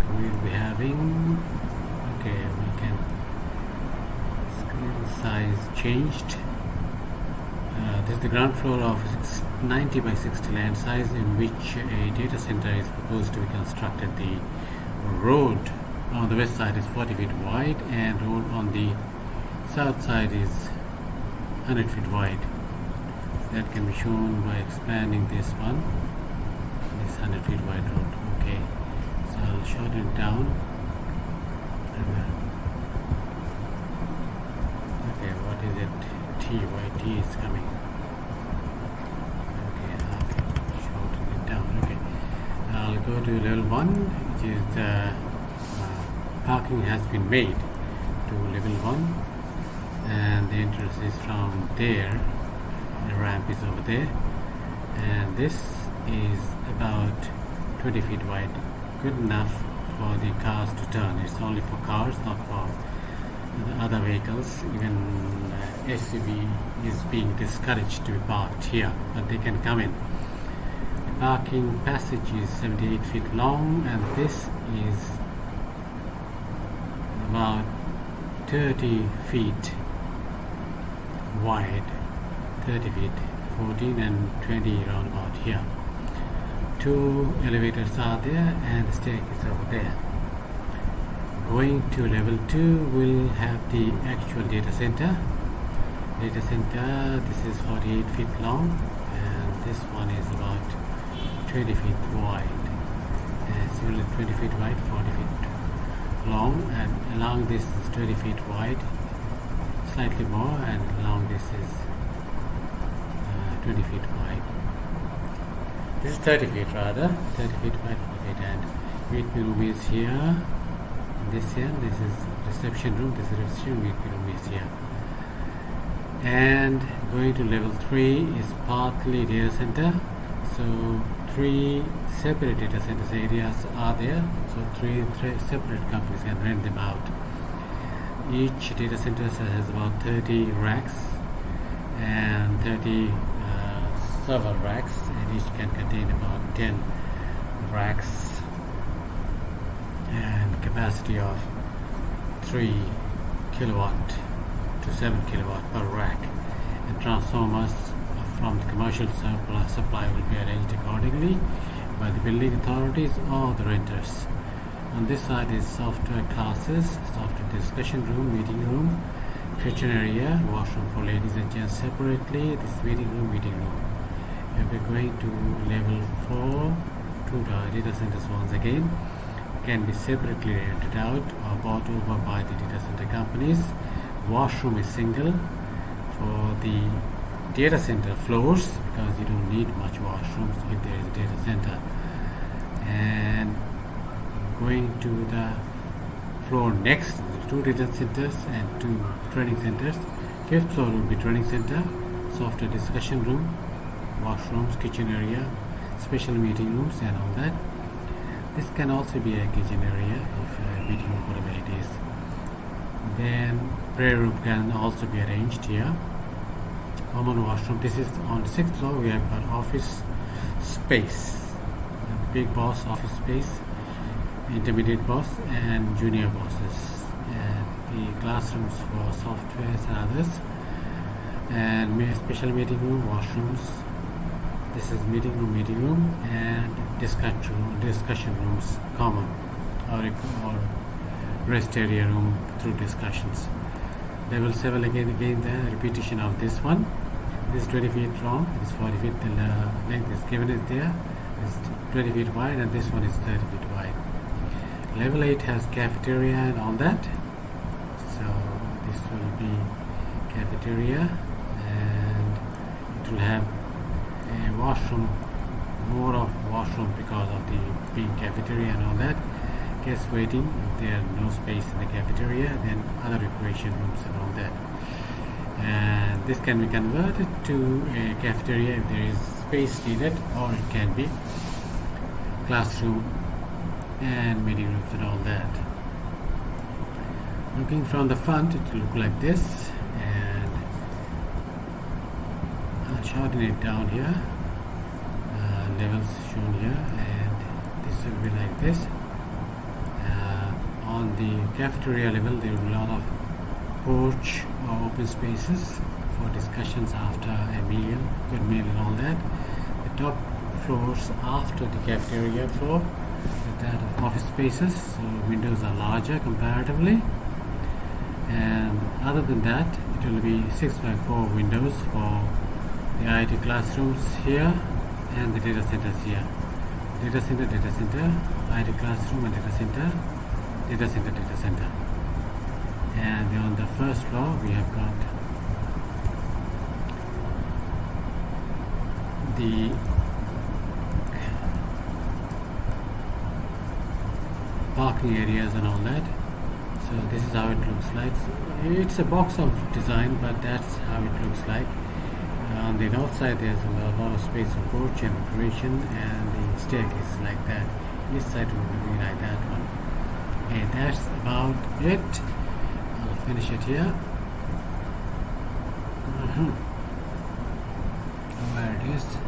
we'll be having. Okay we can. Screen size changed. Uh, this is the ground floor of 90 by 60 land size in which a data center is proposed to be constructed. The road on the west side is 40 feet wide and road on the south side is 100 feet wide. That can be shown by expanding this one. This 100 feet wide road. Okay so I'll shorten it down. Okay what is it? T why T is coming. Okay okay shorten it down. Okay I'll go to level 1 which is the uh, parking has been made to level 1 and the entrance is from there. The ramp is over there. And this is about 20 feet wide good enough for the cars to turn. It's only for cars not for the other vehicles. Even uh, SUV is being discouraged to be parked here but they can come in. The parking passage is 78 feet long and this is about 30 feet wide. 30 feet 14 and 20 around about here two elevators are there and the staircase over there. Going to level 2 will have the actual data center. Data center this is 48 feet long and this one is about 20 feet wide. And similar 20 feet wide 40 feet long and along this is 20 feet wide slightly more and along this is uh, 20 feet wide this is 30 feet rather. 30 feet wide for and meeting room is here. This here. This is reception room. This is reception meeting room is here. And going to level 3 is partly data center. So three separate data centers areas are there. So three, three separate companies can rent them out. Each data center has about 30 racks and 30 server racks and each can contain about 10 racks and capacity of 3 kilowatt to 7 kilowatt per rack. And transformers from the commercial supply will be arranged accordingly by the building authorities or the renters. On this side is software classes software discussion room meeting room kitchen area washroom for ladies and gents separately. This meeting room meeting room and we're going to level 4 to the data centers once again. Can be separately rented out or bought over by the data center companies. Washroom is single for the data center floors because you don't need much washrooms if there is a data center. And going to the floor next two data centers and two training centers. Fifth floor will be training center software discussion room washrooms kitchen area special meeting rooms and all that. This can also be a kitchen area if a meeting room whatever it is then prayer room can also be arranged here. Common washroom this is on sixth floor we have got office space. Big boss office space intermediate boss and junior bosses. And the classrooms for software and others. And special meeting room washrooms this is meeting room meeting room and discussion discussion rooms common or, or rest area room through discussions. Level 7 again again the repetition of this one. This is 20 feet long it is 40 feet the length is given is there. It's 20 feet wide and this one is 30 feet wide. Level 8 has cafeteria and all that. So this will be cafeteria and it will have a washroom more of washroom because of the being cafeteria and all that. Guests waiting if there no space in the cafeteria then other recreation rooms and all that. And this can be converted to a cafeteria if there is space needed or it can be classroom and meeting rooms and all that. Looking from the front it will look like this and It down here. Uh, levels shown here and this will be like this. On the cafeteria level there will be a lot of porch or open spaces for discussions after a meal good meal and all that. The top floors after the cafeteria floor that of office spaces so windows are larger comparatively. And other than that it will be 6 by 4 windows for the IT classrooms here and the data centers here. Data center data center IT classroom and data center data center data center. And on the first floor we have got the parking areas and all that. So this is how it looks like. It's a box of design but that's how it looks like on the north side there's a lot, of space for porch and decoration and the staircase like that. This side will be like that one. Okay that's about it. I'll finish it here. Mhm. where it is